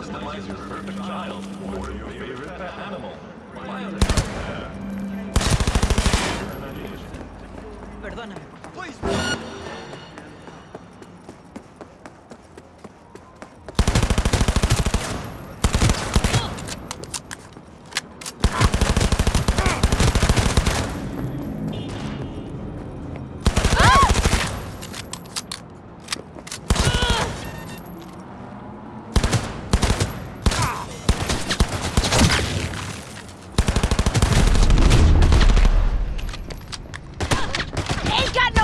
is your perfect child or your favorite pet animal? Perdóname. Ain't got